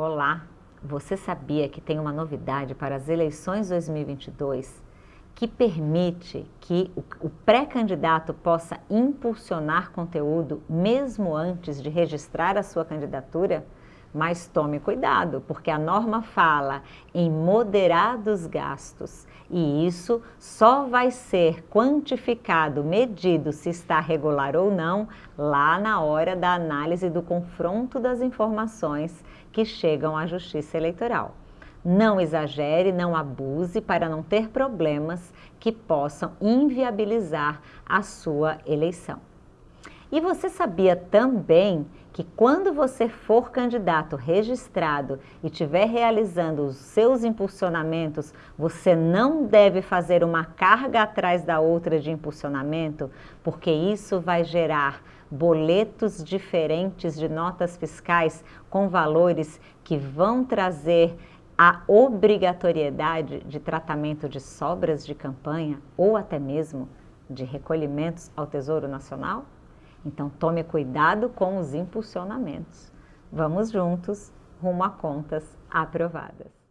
Olá, você sabia que tem uma novidade para as eleições 2022 que permite que o pré-candidato possa impulsionar conteúdo mesmo antes de registrar a sua candidatura? Mas tome cuidado, porque a norma fala em moderados gastos e isso só vai ser quantificado, medido se está regular ou não, lá na hora da análise do confronto das informações que chegam à Justiça Eleitoral. Não exagere, não abuse para não ter problemas que possam inviabilizar a sua eleição. E você sabia também que quando você for candidato registrado e estiver realizando os seus impulsionamentos, você não deve fazer uma carga atrás da outra de impulsionamento, porque isso vai gerar boletos diferentes de notas fiscais com valores que vão trazer a obrigatoriedade de tratamento de sobras de campanha ou até mesmo de recolhimentos ao Tesouro Nacional? Então tome cuidado com os impulsionamentos. Vamos juntos rumo a contas aprovadas.